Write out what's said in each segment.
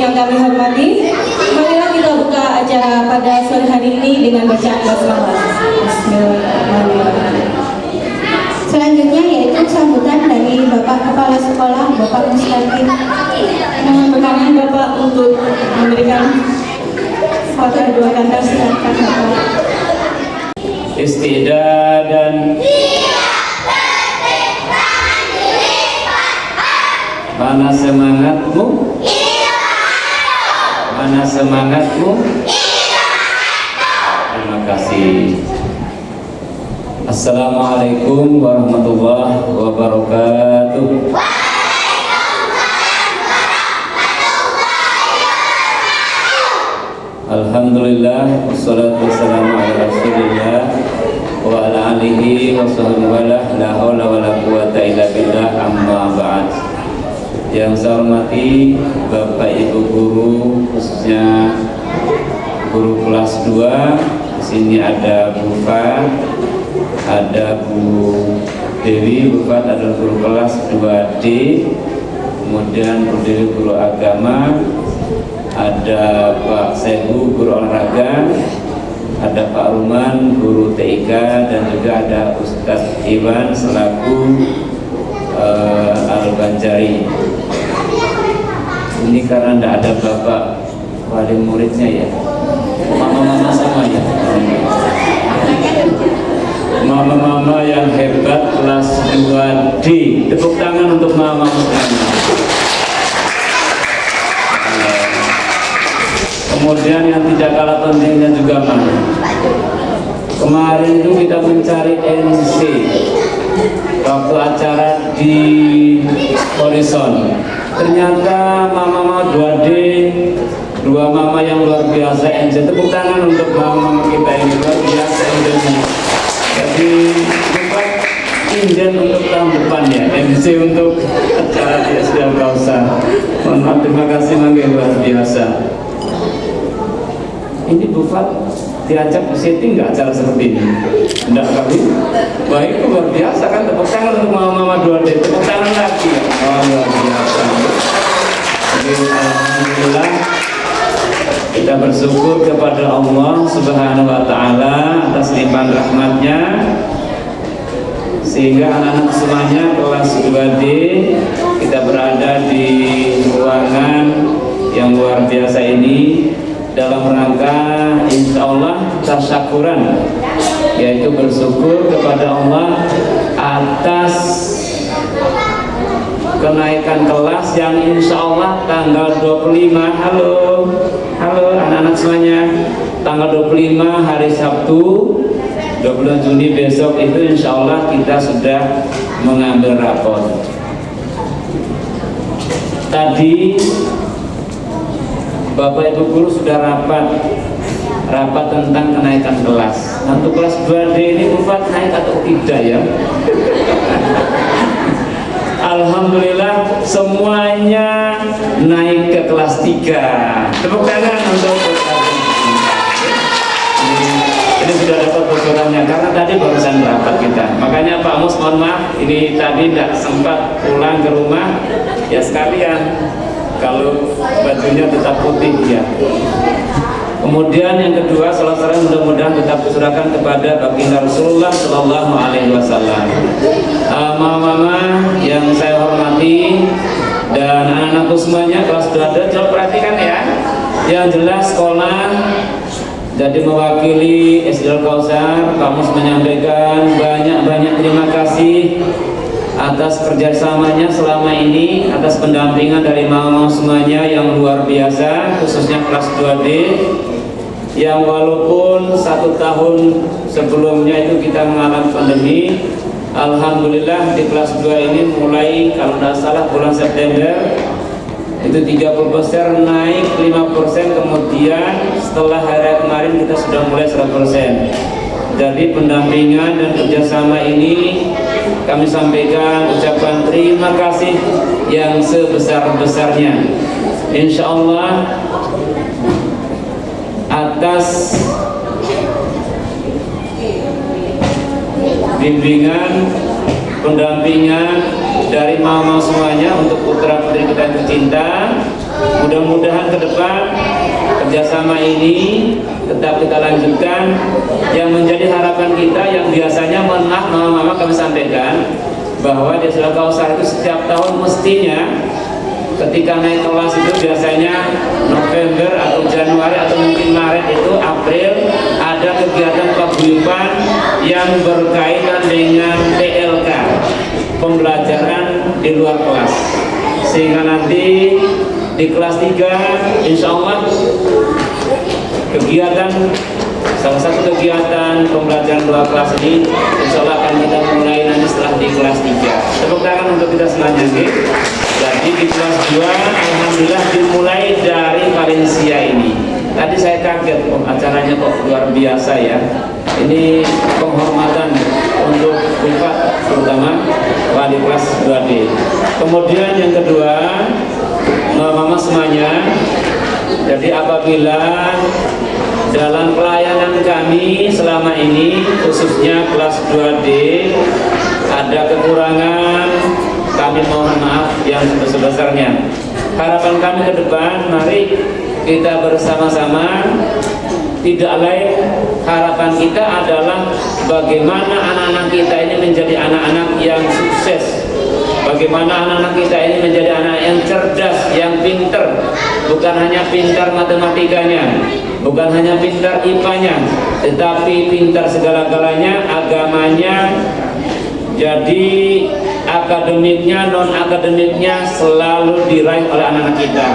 yang kami hormati, marilah kita buka acara pada sore hari ini dengan bacaan basmalah. Bismillahirrahmanirrahim. Selanjutnya yaitu sambutan dari Bapak Kepala Sekolah, Bapak Mustaqim. Mohon berkenan Bapak untuk memberikan satu dua kata silakan Bapak. istidadan mana semangatmu mana semangatmu terima kasih. Assalamualaikum warahmatullahi wabarakatuh. Alhamdulillah wassalatu wassalamu ala Rasulillah wa ala alihi wa sahbihi wa la la haula wa la quwata illa billah amma ba'd. Yang saya hormati Bapak Ibu guru khususnya guru kelas 2 di sini ada Bu Fa, ada Bu Dewi, Bu Fat adalah guru kelas 2D, kemudian Bu Dewi guru agama, ada Pak Sebu guru olahraga, ada Pak Ruman guru TIK dan juga ada Ustadz Iwan selaku uh, Al Banjari. Ini karena tidak ada Bapak wali muridnya ya, mama-mama sama ya. Mama-mama yang hebat kelas 2D. Tepuk tangan untuk mama kemudian yang tidak kalah pentingnya juga mana? Kemarin itu kita mencari NC waktu acara di Horizon ternyata mama-mama 2D dua mama yang luar biasa NC tepuk tangan untuk mama kita ini luar biasa NC jadi bukan inden untuk tahun depan ya MC untuk acara di SDM Kausa. Mohon terima kasih mangga luar biasa. Ini Bu Fat diajak setting nggak acara seperti ini? Enggak kali? Itu luar biasa kan. Tepuk tangan untuk mama-mama dua d tepuk tangan lagi. Oh luar biasa Alhamdulillah kita bersyukur kepada Allah Subhanahu Wa Taala atas limpahan rahmatnya. Sehingga anak-anak semuanya kelas 2D kita berada di ruangan yang luar biasa ini dalam rangka insya Allah tasyakuran yaitu bersyukur kepada Allah atas kenaikan kelas yang insya Allah tanggal 25 halo. Halo anak-anak semuanya. Tanggal 25 hari Sabtu 20 Juni besok itu insya Allah kita sudah mengambil rapor tadi Bapak Ibu Guru sudah rapat rapat tentang kenaikan kelas. Untuk kelas 2D ini Bufat naik atau tidak ya Alhamdulillah semuanya naik ke kelas 3 tepuk tangan untuk ini sudah dapat bocorannya karena tadi barusan rapat kita. Makanya Pak Mus mohon maaf ini tadi tidak sempat pulang ke rumah. Ya sekalian kalau bajunya tetap putih ya kemudian yang kedua salah satu mudah-mudahan tetap diserahkan kepada baginda Rasulullah Shallallahu Alaihi Wasallam. Mama-mama yang saya hormati dan anak-anakku semuanya kelas 2 ada coba perhatikan ya. Yang jelas sekolah jadi mewakili SDL Kausar kamus menyampaikan banyak-banyak terima kasih atas kerjasamanya selama ini atas pendampingan dari mama semuanya yang luar biasa khususnya kelas 2D yang walaupun satu tahun sebelumnya itu kita mengalami pandemi Alhamdulillah di kelas 2 ini mulai kalau tidak salah bulan September itu 30% naik 5% kemudian setelah hari kemarin kita sudah mulai 100% jadi pendampingan dan kerjasama ini kami sampaikan ucapan terima kasih yang sebesar-besarnya. Insya Allah atas bimbingan pendampingan dari mama semuanya untuk putra putri kita yang tercinta. Mudah-mudahan ke depan kerjasama ini tetap kita lanjutkan. Yang menjadi harapan kita yang biasanya maaf mama-mama kami sampaikan bahwa di Surah Kausar itu setiap tahun mestinya ketika naik kelas itu biasanya November atau Januari atau mungkin Maret itu April ada kegiatan paguyuban yang berkaitan dengan PLK pembelajaran di luar kelas. Sehingga nanti di kelas 3 insya Allah kegiatan salah satu kegiatan pembelajaran dua kelas ini insya Allah akan kita mulai nanti setelah di kelas 3 tepuk tangan untuk kita selanjutnya. Jadi di kelas 2 Alhamdulillah dimulai dari Valencia ini. Tadi saya kaget oh, acaranya kok luar biasa ya. Ini penghormatan untuk Bupat terutama wali kelas 2D kemudian yang kedua mama semuanya. Jadi apabila dalam pelayanan kami selama ini khususnya kelas 2D ada kekurangan kami mohon maaf yang sebesar-besarnya. Harapan kami ke depan mari kita bersama-sama. Tidak lain harapan kita adalah bagaimana anak-anak kita ini menjadi anak-anak yang sukses bagaimana anak-anak kita ini menjadi anak yang cerdas, yang pinter bukan hanya pintar matematikanya bukan hanya pintar IPA-nya tetapi pintar segala-galanya agamanya jadi akademiknya, non-akademiknya selalu diraih oleh anak-anak kita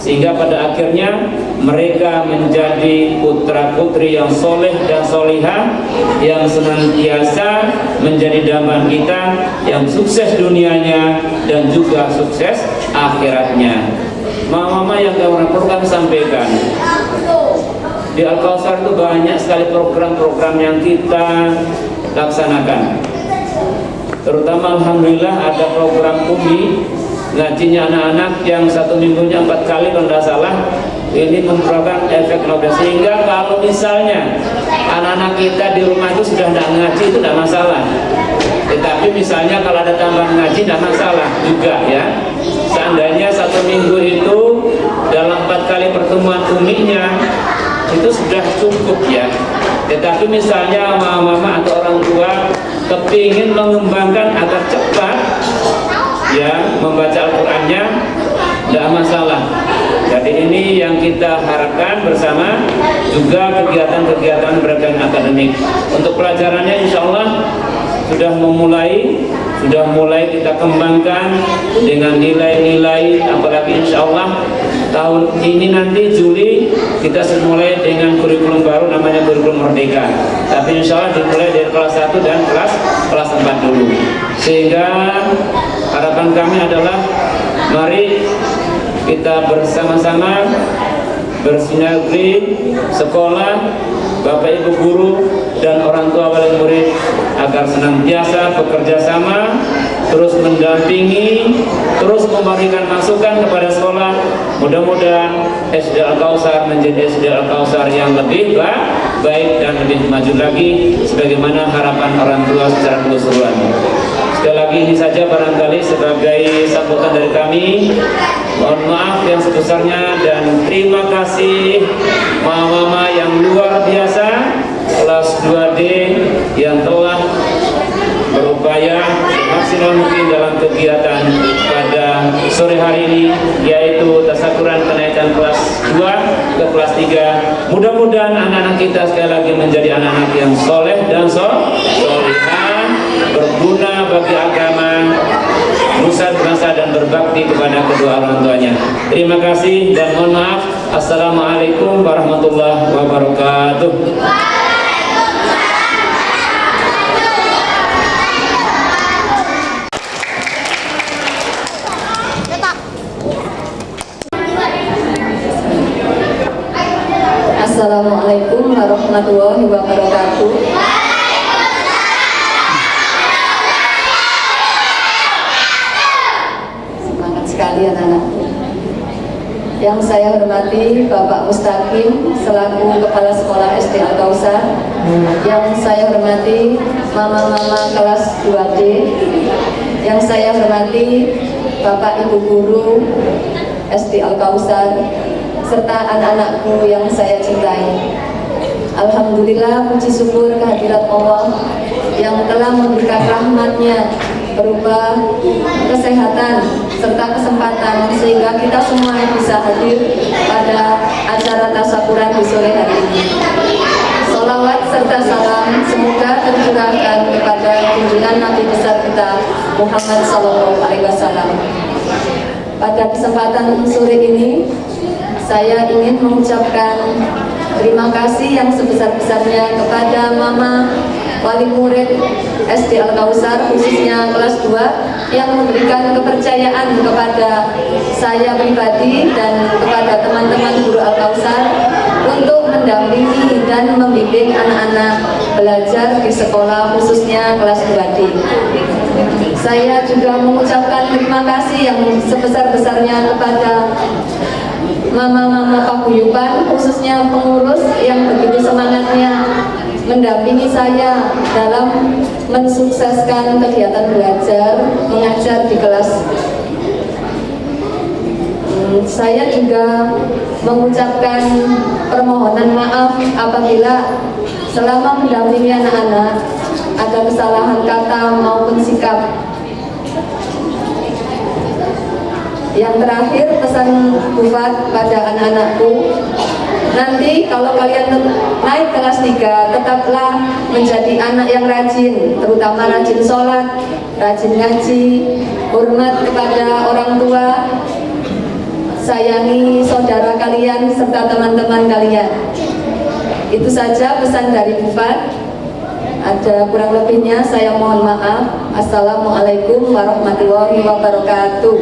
sehingga pada akhirnya mereka menjadi putra-putri yang soleh dan solihah yang senantiasa menjadi dambaan kita yang sukses dunianya dan juga sukses akhiratnya. Mama-mama yang perlu kami sampaikan. Di Al-Kausar itu banyak sekali program-program yang kita laksanakan. Terutama Alhamdulillah ada program UMI ngajinya anak-anak yang satu minggunya empat kali kalau tidak salah ini merupakan efek Nobel sehingga kalau misalnya anak-anak kita di rumah itu sudah tidak ngaji itu tidak masalah. Tetapi misalnya kalau ada tambahan ngaji tidak masalah juga ya. Seandainya satu minggu itu dalam empat kali pertemuan uminya itu sudah cukup ya. Tetapi misalnya mama-mama atau orang tua kepingin mengembangkan agar cepat ya membaca Al-Qur'annya tidak masalah. Jadi ini yang kita harapkan bersama juga kegiatan-kegiatan beragam akademik. Untuk pelajarannya insya Allah sudah memulai sudah mulai kita kembangkan dengan nilai-nilai apalagi insya Allah tahun ini nanti Juli kita mulai dengan kurikulum baru namanya kurikulum merdeka. Tapi insya Allah dimulai dari kelas 1 dan kelas kelas 4 dulu sehingga harapan kami adalah mari kita bersama-sama bersinergi sekolah Bapak Ibu guru dan orang tua wali murid agar senantiasa bekerja sama terus mendampingi terus memberikan masukan kepada sekolah. Mudah-mudahan SD Al-Kausar menjadi SD Al-Kausar yang lebih baik dan lebih maju lagi sebagaimana harapan orang tua secara keseluruhan sekali lagi ini saja barangkali sebagai sambutan dari kami. Mohon maaf yang sebesarnya dan terima kasih mama-mama yang luar biasa kelas 2D yang telah berupaya semaksimal mungkin dalam kegiatan pada sore hari ini yaitu tasakuran kenaikan kelas 2 ke kelas 3 mudah-mudahan anak-anak kita sekali lagi menjadi anak-anak yang soleh dan solehah berguna bagi agama nusa bangsa dan berbakti kepada kedua orang tuanya. Terima kasih dan mohon maaf. Assalamualaikum warahmatullahi wabarakatuh. Assalamualaikum warahmatullahi wabarakatuh Semangat sekali anak-anakku Yang saya hormati Bapak Mustaqim selaku Kepala Sekolah SD Al-Kausar Yang saya hormati Mama-mama kelas 2D Yang saya hormati Bapak Ibu Guru SD Al serta anak-anakku yang saya cintai. Alhamdulillah puji syukur kehadirat Allah yang telah memberikan rahmatnya berupa kesehatan serta kesempatan sehingga kita semua bisa hadir pada acara tasakuran di sore hari ini. Salawat serta salam semoga tercurahkan kepada junjungan Nabi besar kita Muhammad Sallallahu Alaihi Wasallam. Pada kesempatan sore ini, saya ingin mengucapkan terima kasih yang sebesar-besarnya kepada Mama wali murid SD Al Kausar khususnya kelas 2 yang memberikan kepercayaan kepada saya pribadi dan kepada teman-teman guru Al Kausar untuk mendampingi dan membimbing anak-anak belajar di sekolah khususnya kelas 2D. Saya juga mengucapkan terima kasih yang sebesar-besarnya kepada mama-mama paguyuban khususnya pengurus yang begitu semangatnya mendampingi saya dalam mensukseskan kegiatan belajar mengajar di kelas. Hmm, saya juga mengucapkan permohonan maaf apabila selama mendampingi anak-anak ada kesalahan kata maupun sikap yang terakhir pesan Bufat pada anak-anakku Nanti kalau kalian naik kelas 3 Tetaplah menjadi anak yang rajin Terutama rajin sholat Rajin ngaji Hormat kepada orang tua Sayangi saudara kalian Serta teman-teman kalian. Itu saja pesan dari Bufat ada kurang lebihnya saya mohon maaf. Assalamualaikum warahmatullahi wabarakatuh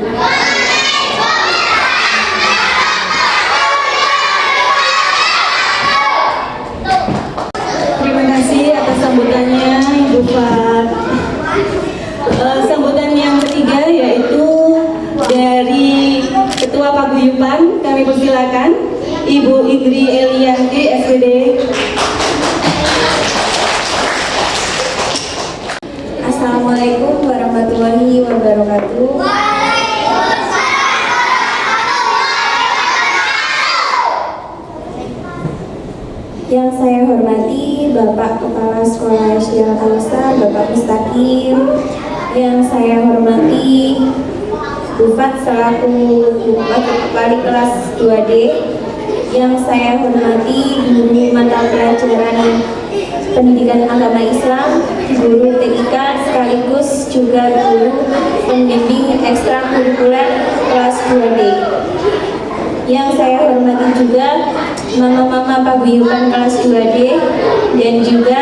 Terima kasih atas sambutannya Ibu Fat. Eh, sambutan yang ketiga yaitu dari Ketua Paguyuban kami persilakan Ibu Indri Elianti SPD. Assalamualaikum warahmatullahi wabarakatuh. Yang saya hormati Bapak Kepala Sekolah SD Al-Kausar, Bapak Mustaqim. Yang saya hormati Bufat selaku Bufat Kepala Kelas 2D. Yang saya hormati guru mata pelajaran pendidikan agama Islam, guru TIK sekaligus juga guru pembimbing ekstrakurikuler kelas 2D. Yang saya hormati juga mama-mama paguyuban kelas 2D dan juga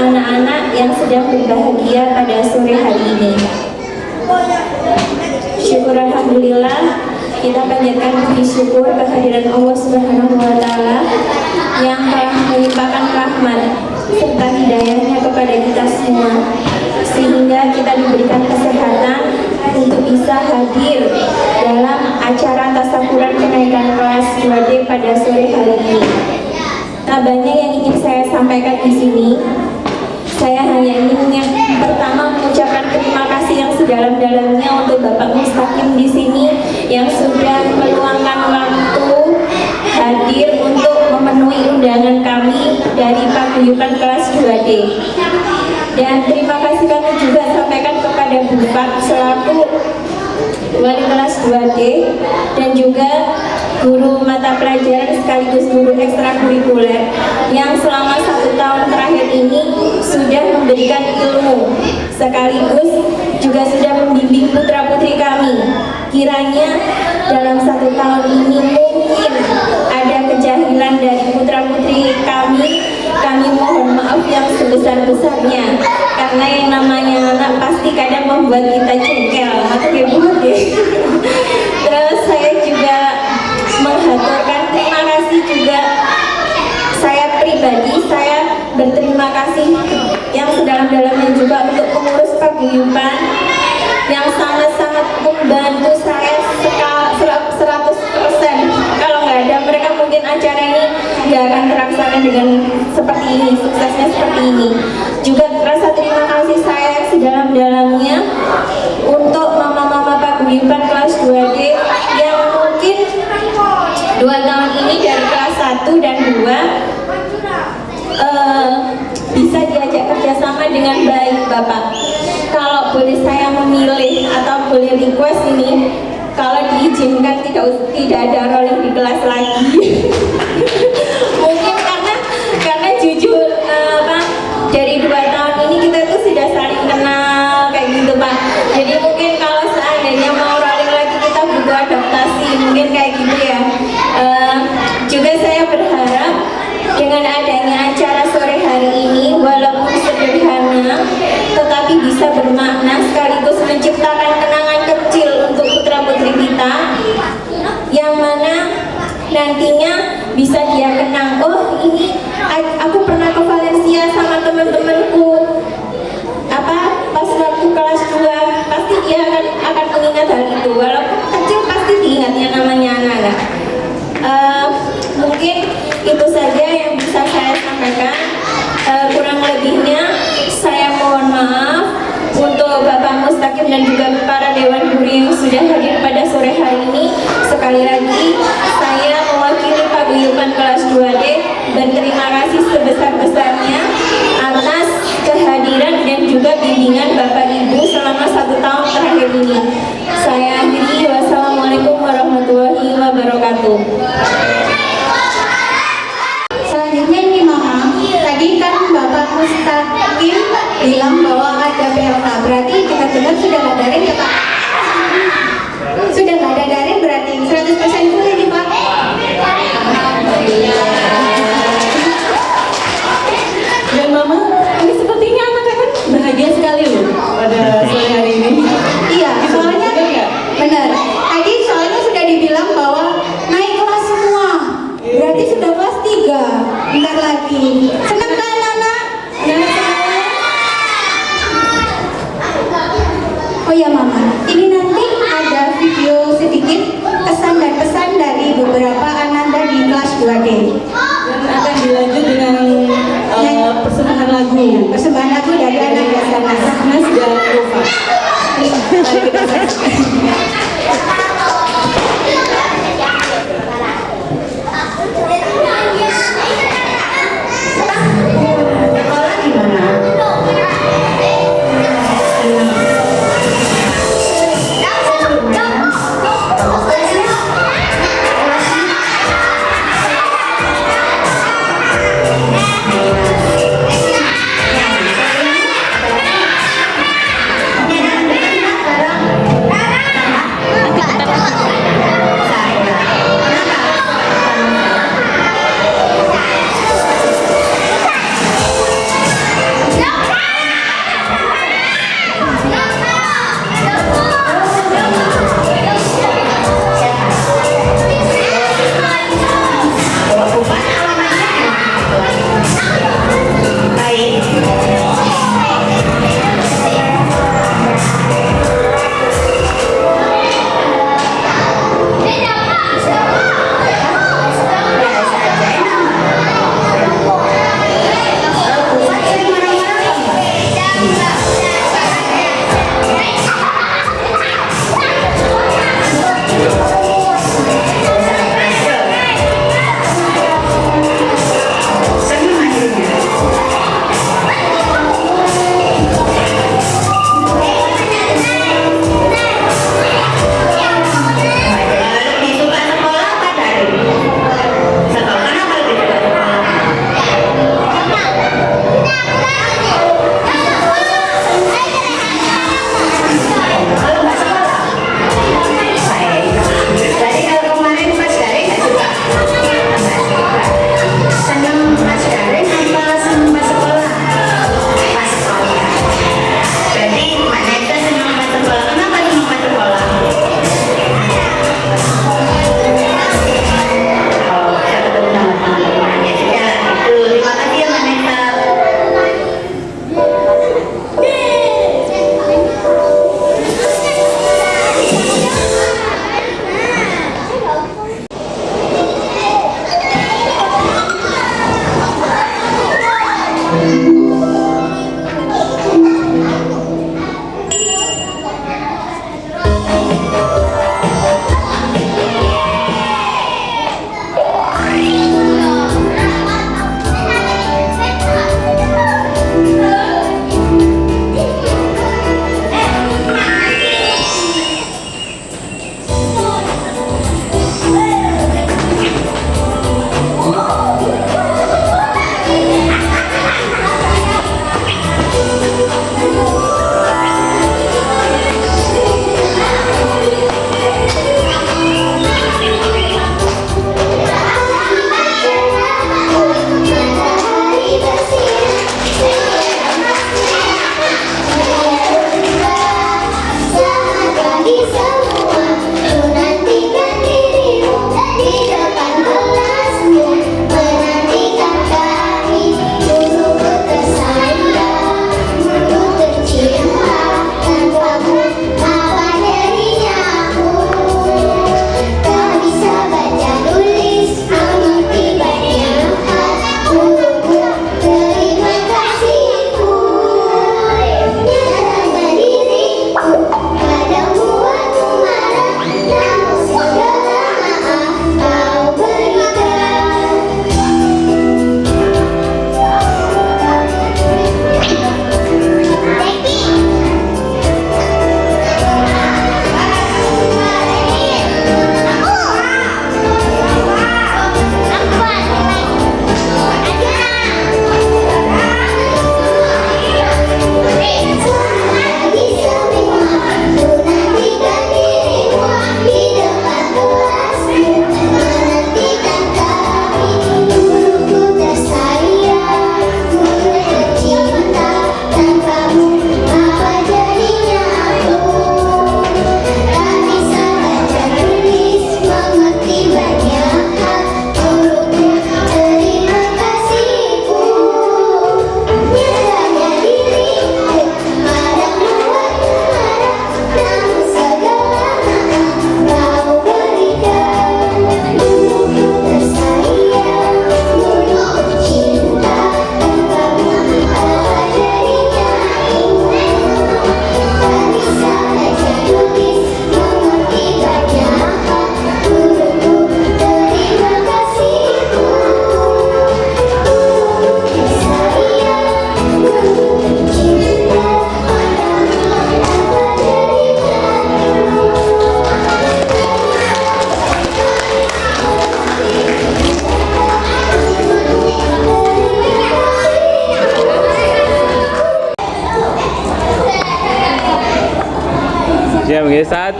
anak-anak yang sedang berbahagia pada sore hari ini. Syukur Alhamdulillah kita panjatkan puji syukur kehadiran Allah Subhanahu wa taala yang telah melimpahkan rahmat serta hidayahnya kepada kita semua sehingga kita diberikan kesehatan untuk bisa hadir dalam acara tasakuran kenaikan kelas 2D pada sore hari ini. Nah, banyak yang ingin saya sampaikan di sini. Saya hanya ingin yang pertama mengucapkan terima kasih yang sedalam-dalamnya untuk Bapak Mustaqim di sini yang sudah meluangkan waktu hadir untuk memenuhi undangan kami dari paguyuban kelas 2D. Dan terima kasih kami juga sampaikan kepada Bufat selaku wali kelas 2D dan juga guru mata pelajaran sekaligus guru ekstrakurikuler yang selama satu tahun terakhir ini sudah memberikan ilmu sekaligus juga sudah membimbing putra putri kami. Kiranya dalam satu tahun ini mungkin ada kejahilan dari putra putri kami kami mohon maaf yang sebesar-besarnya. Karena yang namanya anak pasti kadang membuat kita jengkel. Atau buat ya terus saya juga menghaturkan terima kasih juga saya pribadi. Saya berterima kasih yang sedalam-dalamnya juga untuk pengurus paguyuban yang sangat-sangat membantu saya nggak akan terlaksana dengan seperti ini suksesnya seperti ini juga rasa terima kasih saya sedalam-dalamnya untuk mama-mama paguyuban kelas 2D yang mungkin dua tahun ini dari kelas 1 dan 2 eh, bisa diajak kerjasama dengan baik Bapak. Kalau boleh saya memilih atau boleh request ini, kalau diizinkan tidak tidak ada rolling di kelas lagi. Mungkin karena karena jujur Pak, dari dua tahun ini kita tuh sudah saling kenal kayak gitu Pak. Jadi mungkin kalau seandainya mau rolling lagi kita butuh adaptasi, mungkin kayak gitu ya. Eh, juga saya berharap dengan adanya acara sore hari ini walaupun sederhana tetapi bisa bermakna sekaligus menciptakan kenangan kecil untuk putra putri kita yang mana nantinya bisa dia kenang. Oh ini aku pernah ke Valencia sama teman-temanku. Apa pas waktu kelas 2 pasti dia akan akan mengingat hal itu. Walaupun kecil pasti diingatnya namanya anak-anak. Eh, mungkin itu saja yang bisa saya sampaikan. Eh, kurang lebihnya saya mohon maaf untuk Bapak Mustaqim dan juga para Dewan Guru yang sudah hadir pada sore hari ini. Sekali lagi saya mewakili paguyuban kelas 2D berterima kasih sebesar-besarnya atas kehadiran dan juga bimbingan Bapak Ibu selama satu tahun terakhir ini. Saya akhiri wassalamualaikum warahmatullahi wabarakatuh. Selanjutnya ini Mama, tadi kan Bapak Mustaqim bilang bahwa ada PLK, berarti kita dengar sudah daring ya Pak?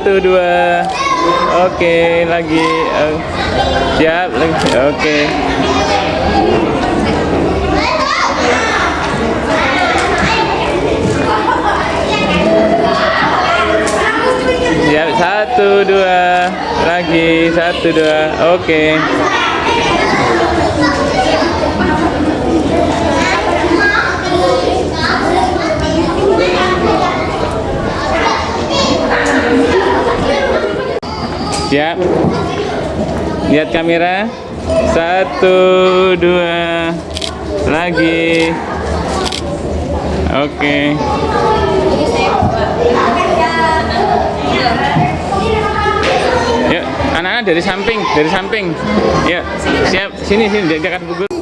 satu dua. Oke lagi. Siap lagi. Oke. Siap. Satu dua. Lagi. Satu dua. Oke. okay. siap. Lihat kamera. Satu dua lagi. Oke. Okay. anak-anak dari samping dari samping. Ya siap. Sini sini dekat gugur.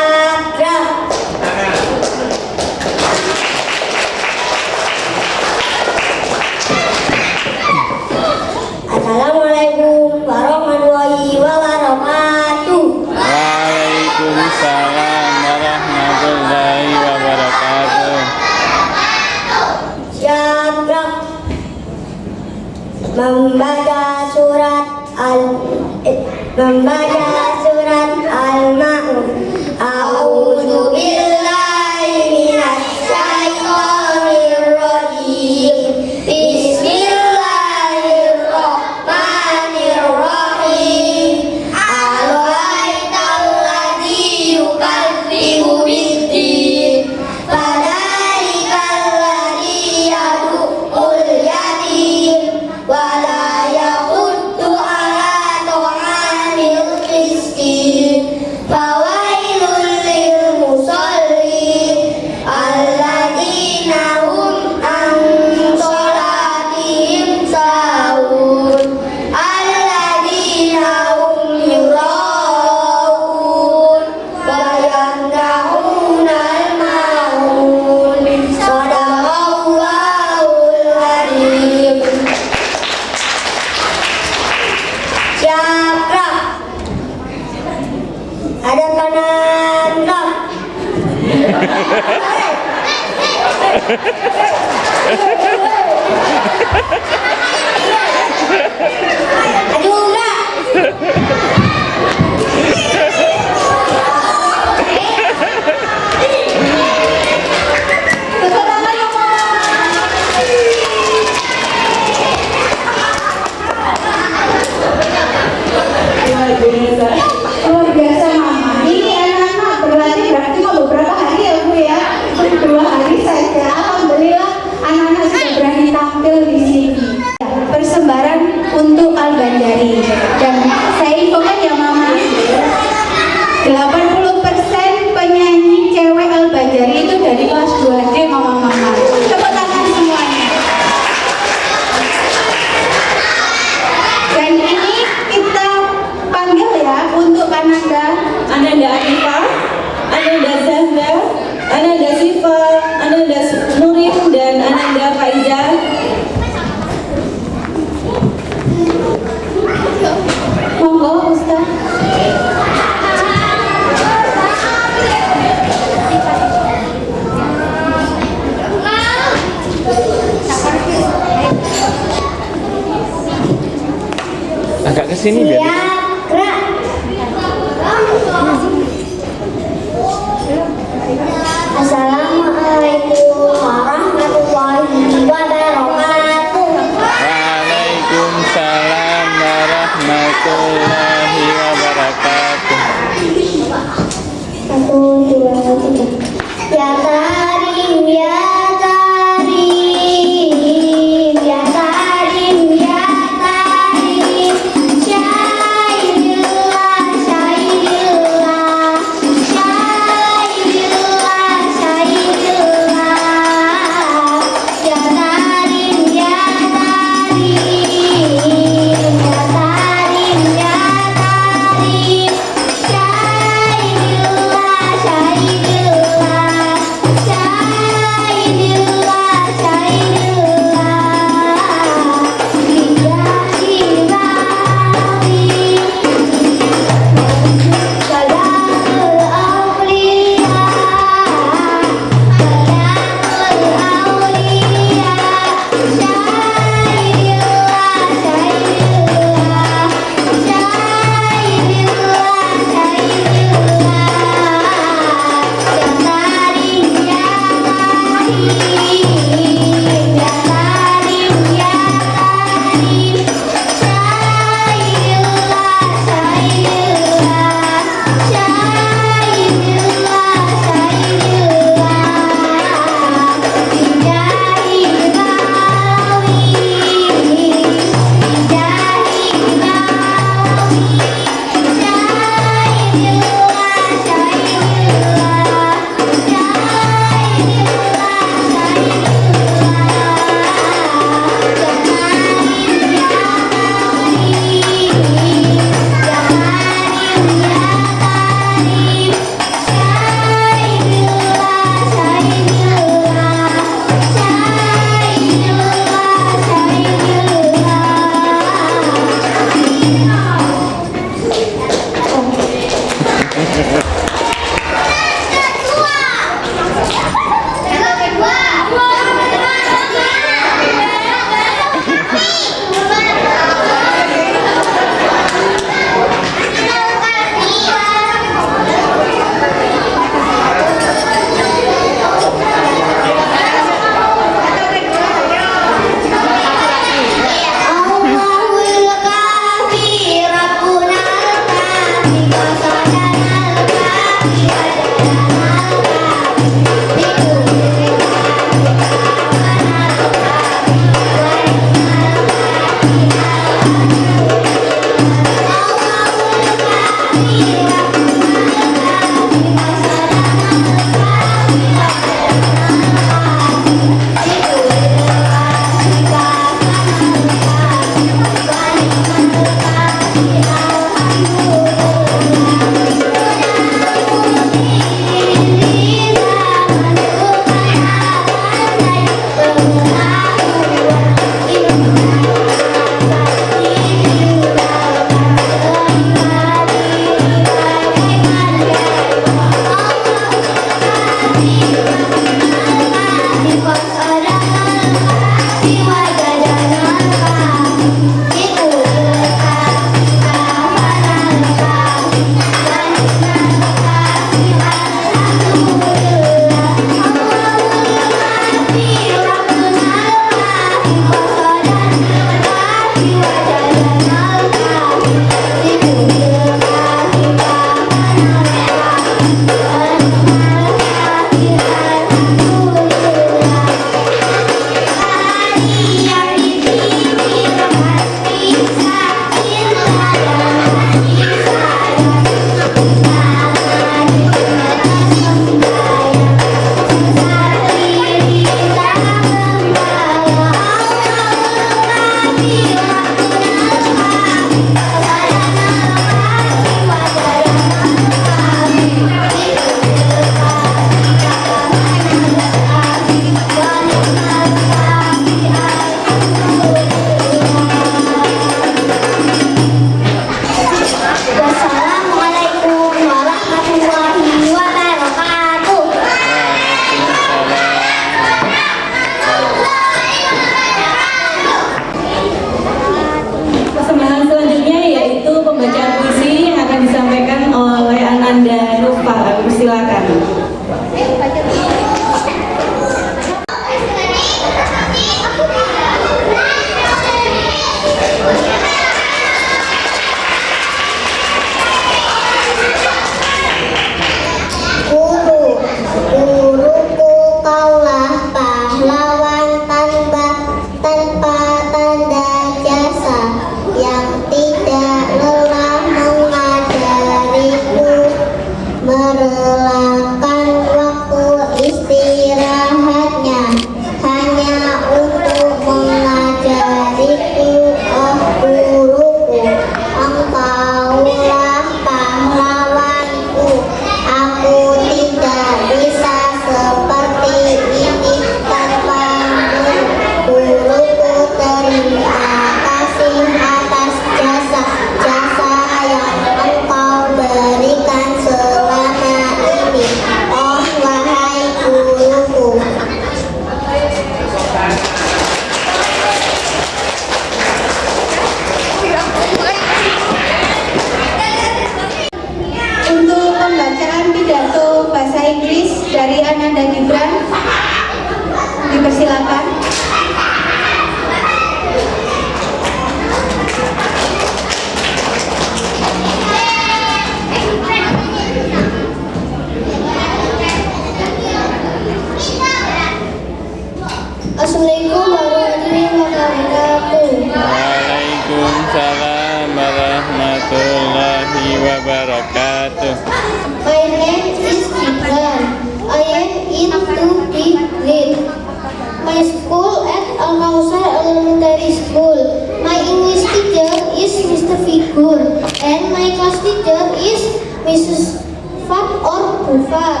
Bufat.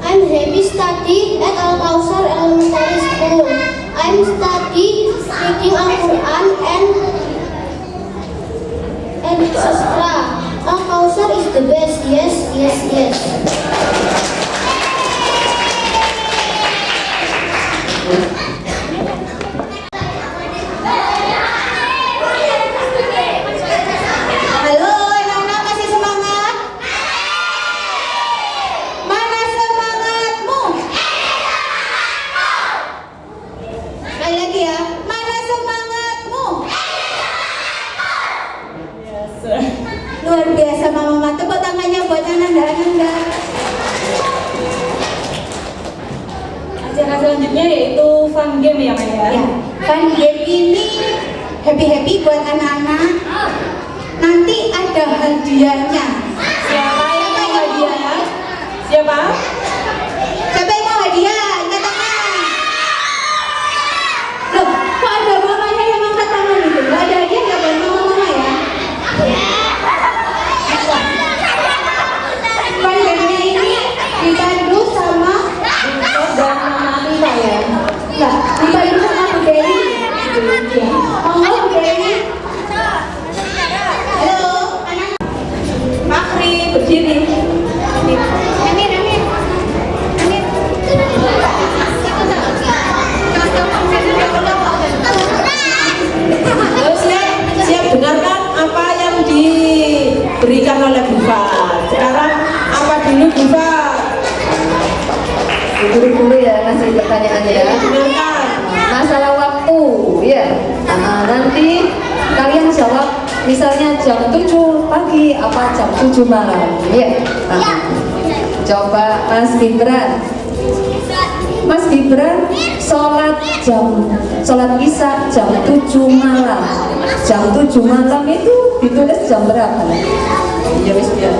I'm happy study at Al Kausar Elementary School. I'm study reading Al Quran and and sastra. Al Kausar is the best. Yes, yes, yes. Halo anak-anak kasih semangat. Mana semangatmu? Sekali lagi ya. Mana semangatmu? Luar biasa mama-mama. Tepuk tangannya buat anak-anak. Acara selanjutnya yaitu fun game ya Maya. Ya, fun game ini happy-happy buat anak-anak. Nanti ada hadiahnya. Siapa yang mau hadiah? Siapa? Siapa yang mau hadiah? Angkat tangan. Loh, kok ada mamanya yang angkat tangan itu? Gak ada hadiah gak buat mama-mama ya? Pandemi ini dipandu sama Buko dan Mama Rita ya. Enggak, dipandu sama Bu Dewi. Ya. Monggo Bu Dewi. Halo, anak. Makri berdiri. Amir, Amir. Amir. Halo siap, siap dengarkan apa yang diberikan oleh Bufat. Sekarang apa dulu Bufat? Guru-guru ya kasih pertanyaan ya. Masalah waktu, ya. Nah, nanti kalian jawab misalnya jam 7 pagi apa jam 7 malam, ya. Nah, coba Mas Gibran. Mas Gibran sholat jam sholat isya jam 7 malam. Jam 7 malam itu ditulis jam berapa? Ya wis biar.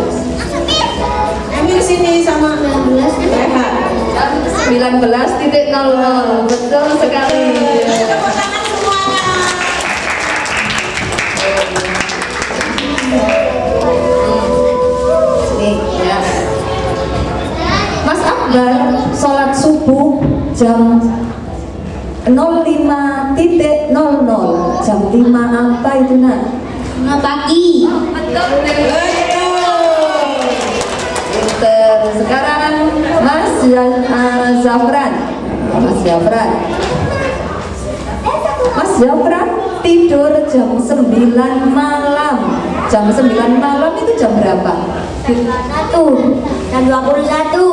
Ambil sini sama 19 Rehat. Jam 19 titik 00. Betul sekali. Tepuk tangan semuanya. Nih, ya. Mas Akbar sholat subuh jam 05.00 jam 5 apa itu nak? Pagi. Betul. Sekarang Mas Ya- eh, Zafran. Mas Zafran. Mas Zafran tidur jam 9 malam. Jam 9 malam itu jam berapa? Satu. Jam 21.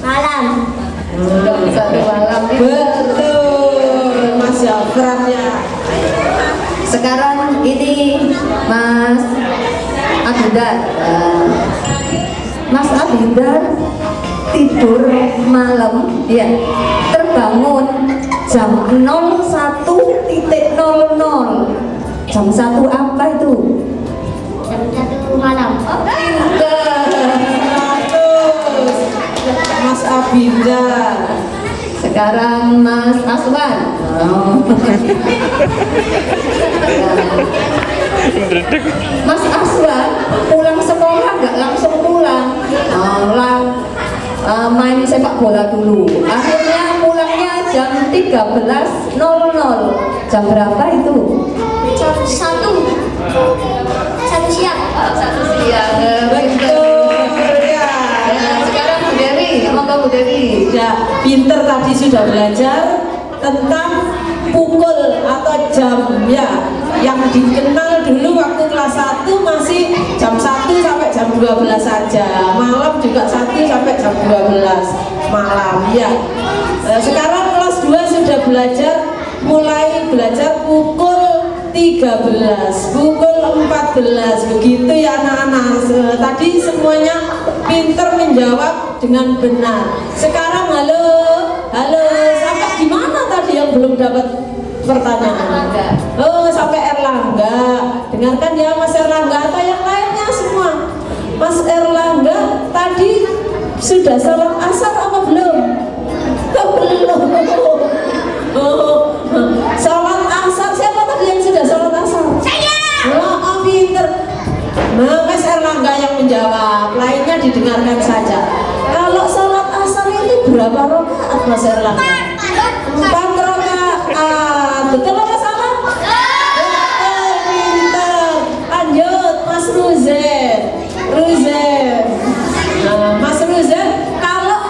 Malam. Jam 1 malam itu. Betul. Mas Zafran ya. Sekarang ini Mas Abidar. Eh, Mas Abidar tidur malam, ya terbangun jam 01.00 jam satu apa itu? Jam 1 malam. 100. Mas Abinda. Sekarang Mas Aswan. Oh. Mas Aswan pulang sekolah nggak langsung pulang, Oh, lang- eh, main sepak bola dulu. Akhirnya pulangnya jam 13.00. Jam berapa itu? Jam 1. Satu siang. Satu siang. Betul ya. Ya, sekarang Bu Dewi, monggo Bu Dewi. Ya, pinter tadi sudah belajar tentang pukul atau jam ya yang dikenal dulu waktu kelas 1 masih jam 1 sampai jam 12 saja. Malam juga 1 sampai jam 12 malam ya. Eh, sekarang kelas 2 sudah belajar mulai belajar pukul 13 pukul 14 begitu ya anak-anak. Se- tadi semuanya pinter menjawab dengan benar. Sekarang belum dapat pertanyaan oh sampai Erlangga dengarkan ya Mas Erlangga atau yang lainnya semua. Mas Erlangga tadi sudah salat asar apa belum? Oh, belum. Oh, salat asar siapa tadi yang sudah salat asar? Saya. Oh, oh pinter. Nah, Mas Erlangga yang menjawab, lainnya didengarkan saja. Kalau salat asar itu berapa rakaat Mas Erlangga? Empat. Betul apa salah? Betul, pinter. Lanjut, Mas Ruzen. Ruzen. Nah, Mas Ruzen, kalau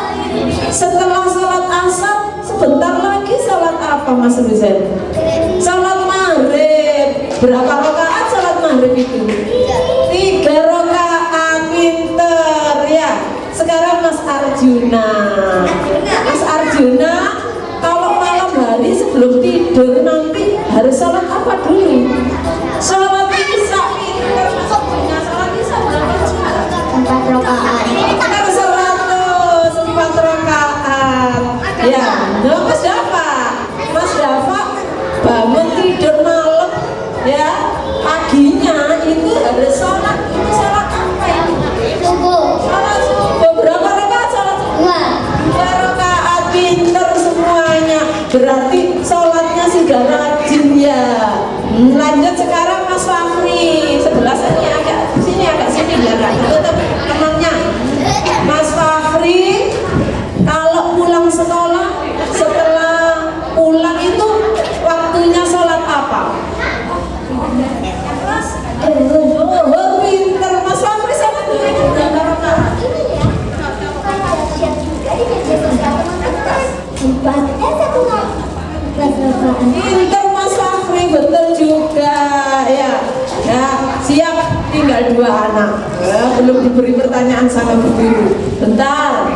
setelah salat asar, sebentar lagi salat apa Mas Ruzen? Salat maghrib. Berapa rakaat salat maghrib itu? Tiga rakaat, pinter ya. Sekarang. Mas Arjuna, tinggal dua anak. Ya, belum diberi pertanyaan sama Bu Guru. Bentar.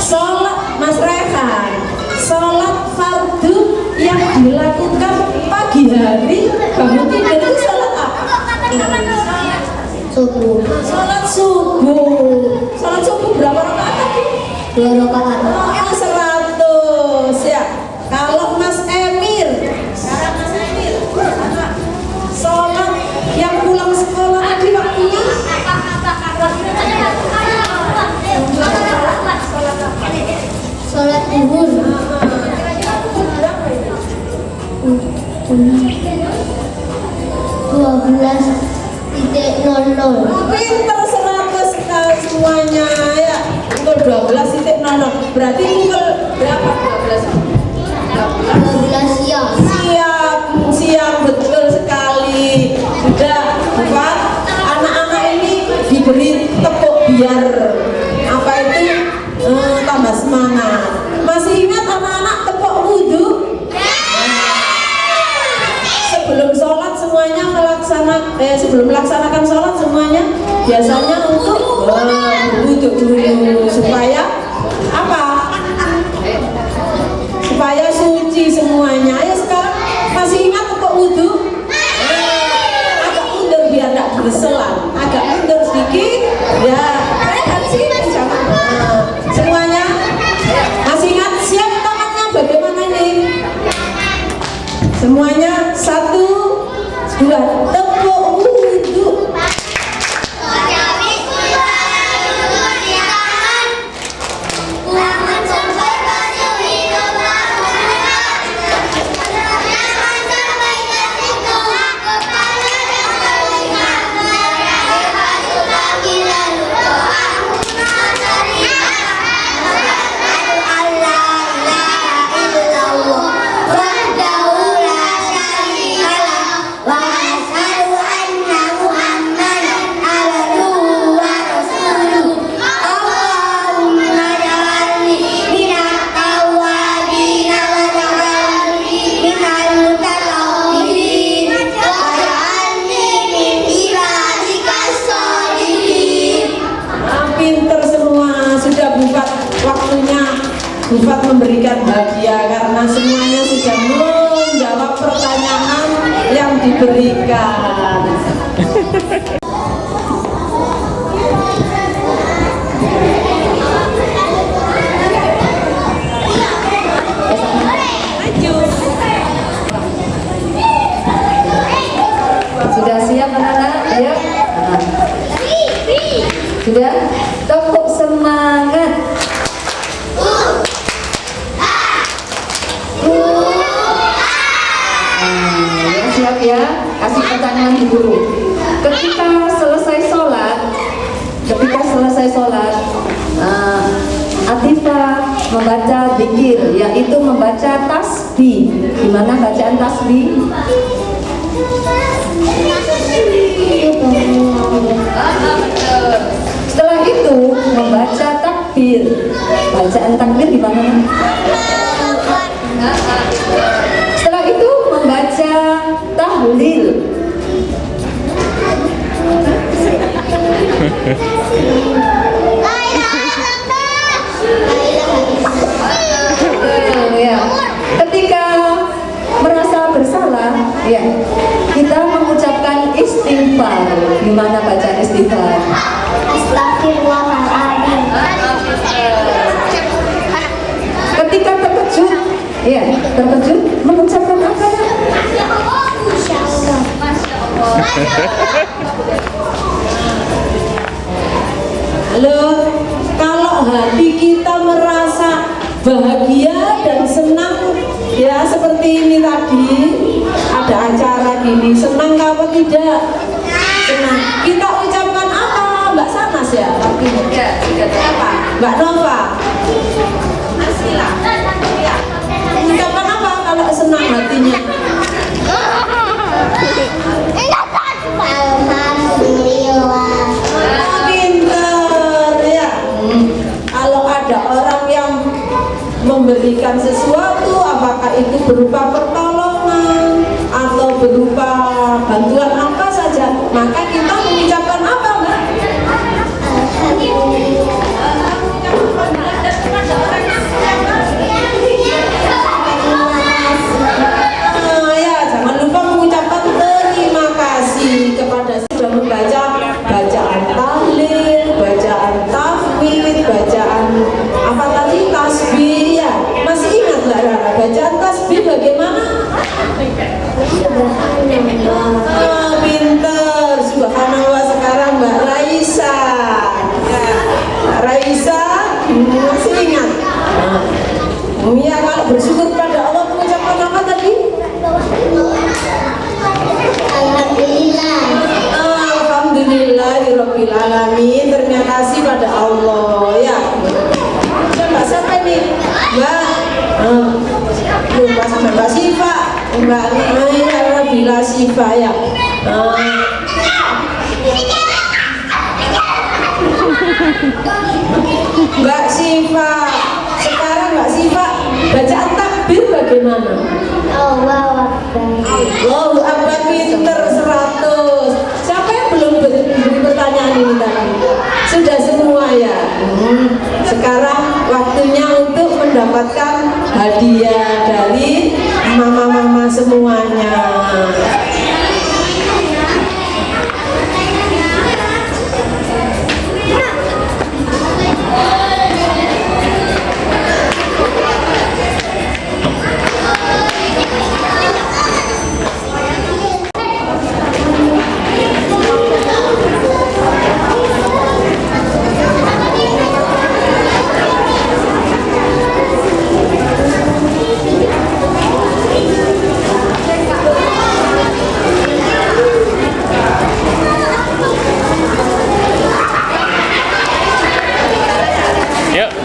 Sholat Mas Rehan. Sholat fardu yang dilakukan pagi hari bangun tidur itu sholat apa? Subuh. Sholat subuh. Sholat subuh berapa rakaat tadi? Dua rakaat. 12.00 Pinter seratus kali semuanya ya. Pukul 12.00 Berarti pukul berapa? 12? 12 siap Siap, siap betul. Eh, sebelum melaksanakan sholat semuanya biasanya untuk eh, wudhu dulu supaya apa? supaya suci semuanya. Ayo sekarang masih ingat untuk wudhu? Agak mundur biar tidak berselang. Agak mundur sedikit. Ya, semuanya masih ingat siap tangannya bagaimana nih? Semuanya satu, dua, tepuk membaca tasbih. Gimana bacaan tasbih? Setelah itu membaca takbir. Bacaan takbir gimana? Setelah itu membaca tahlil. Ketika merasa bersalah, ya kita mengucapkan istighfar. Gimana baca istighfar? Astagfirullahaladzim. Ketika terkejut, ya terkejut mengucapkan apa ya? Allah. Halo, kalau hati kita merasa bahagia dan senang ya seperti ini tadi ada acara gini. Senang apa tidak? Senang. Kita ucapkan apa? Mbak Sanas ya? Apa? Mbak Nova? Asila ya. ucapkan apa kalau senang hatinya? Alhamdulillah. pinter ya. Kalau ada orang yang memberikan sesuatu apakah itu berupa pertolongan maka kita Alhamdulillahirabbil alamin. Terima kasih pada Allah ya. Mbak siapa ini? Mbak eh, lupa sama Mbak Siva. Mbak Naya Bila Siva ya. Mbak Siva. Sekarang Mbak Siva bacaan takbir bagaimana? Allahu Akbar. Allahu Akbar pinter 100 Siapa yang belum beri, beri Sudah semua ya? Hmm. Sekarang waktunya untuk mendapatkan hadiah dari mama-mama semuanya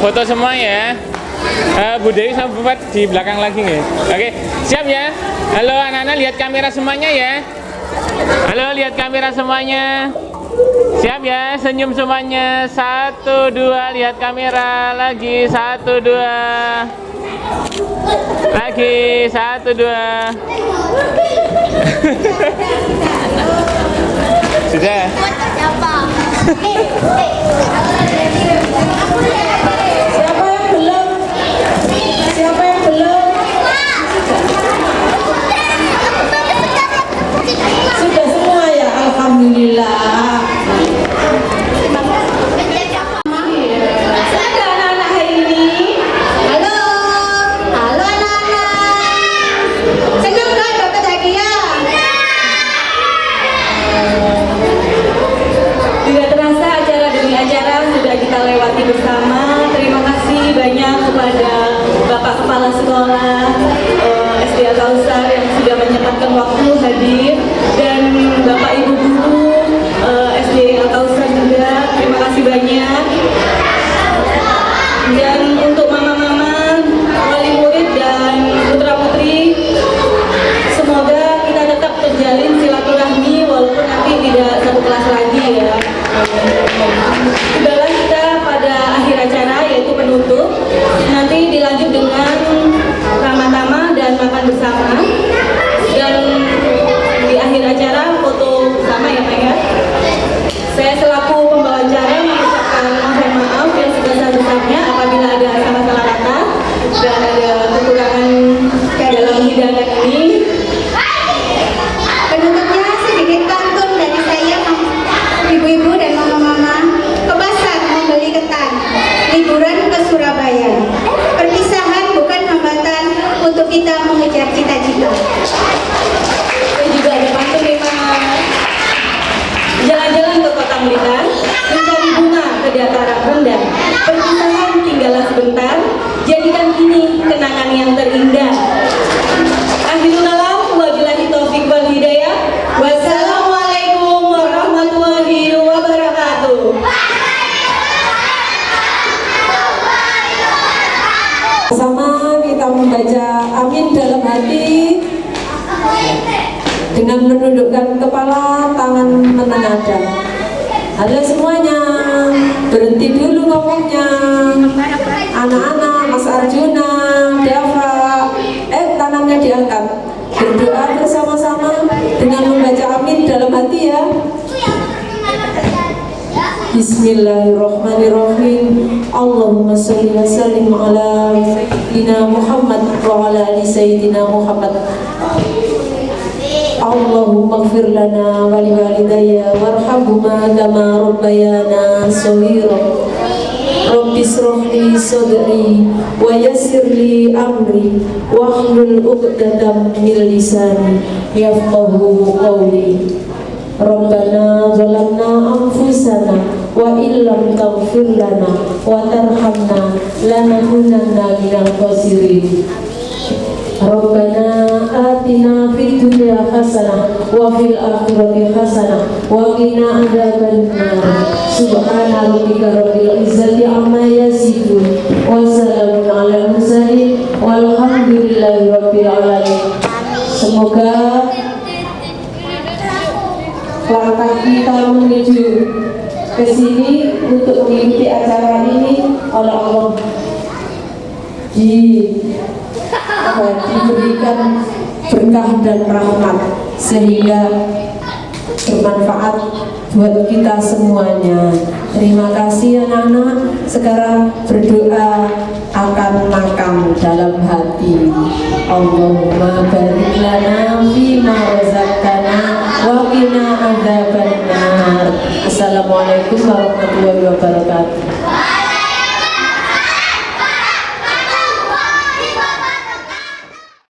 foto semua ya. Eh, Bu Dewi sama Bupat di belakang lagi nih. Oke, siap ya? Halo anak-anak, lihat kamera semuanya ya. Halo, lihat kamera semuanya. Siap ya, senyum semuanya. Satu, dua, lihat kamera. Lagi, satu, dua. Lagi, satu, dua. Sudah. Kausar yang sudah menyempatkan waktu hadir dan Bapak Ibu Guru eh, SD Al Kausar juga. Terima kasih banyak. Dan berhenti dulu ngomongnya. Anak-anak, Mas Arjuna, Dava, eh tangannya diangkat. Berdoa bersama-sama dengan membaca amin dalam hati ya. Bismillahirrahmanirrahim Allahumma salli wa sallim ala Sayyidina Muhammad wa ala ali Sayyidina Muhammad Allahumma gfir lana wa liwalidayya warhamhuma kama rabbayana saghira. Rabbi israh li sadri wa yassir li amri wahlul 'uqdatam min lisani yafqahu qawli. Rabbana zalamna anfusana wa illam taghfir lana wa tarhamna lanakunanna minal khasirin Rabbana atina fid dunya hasanah wa fil akhirati hasanah wa qina adzabannar Subhana rabbika rabbil izzati amma yasifun wa salamun Semoga langkah kita menuju ke sini untuk mengikuti acara ini oleh Allah. Di diberikan berkah dan rahmat sehingga bermanfaat buat kita semuanya. Terima kasih anak-anak. Sekarang berdoa akan makam dalam hati. Allahumma barik lana fima razaqtana wa qina adzabannar. Assalamualaikum warahmatullahi